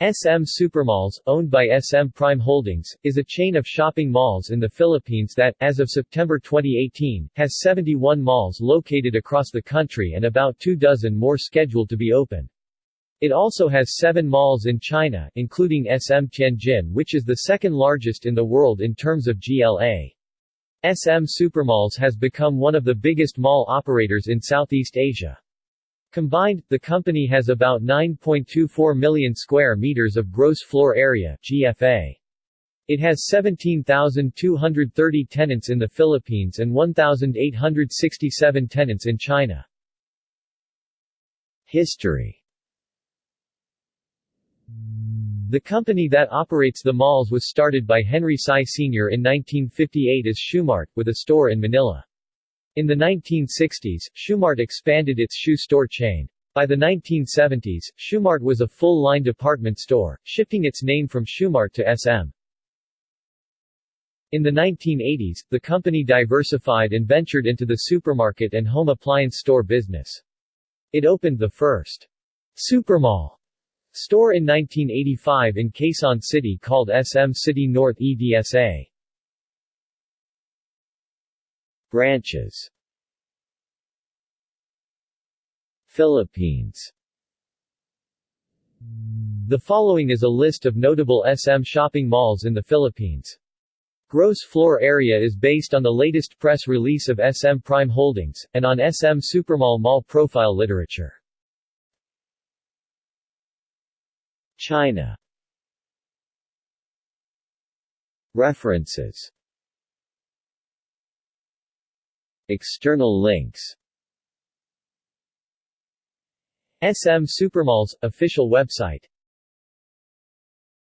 SM Supermalls, owned by SM Prime Holdings, is a chain of shopping malls in the Philippines that, as of September 2018, has 71 malls located across the country and about two dozen more scheduled to be open. It also has seven malls in China, including SM Tianjin which is the second largest in the world in terms of GLA. SM Supermalls has become one of the biggest mall operators in Southeast Asia. Combined, the company has about 9.24 million square meters of gross floor area GFA. It has 17,230 tenants in the Philippines and 1,867 tenants in China. History The company that operates the malls was started by Henry Sy Sr. in 1958 as Shoemart, with a store in Manila. In the 1960s, Shoemart expanded its shoe store chain. By the 1970s, Shoemart was a full-line department store, shifting its name from Shoemart to SM. In the 1980s, the company diversified and ventured into the supermarket and home appliance store business. It opened the first Supermall store in 1985 in Quezon City called SM City North EDSA. Branches Philippines The following is a list of notable SM shopping malls in the Philippines. Gross floor area is based on the latest press release of SM Prime Holdings, and on SM Supermall mall profile literature. China References External links. SM Supermalls, official website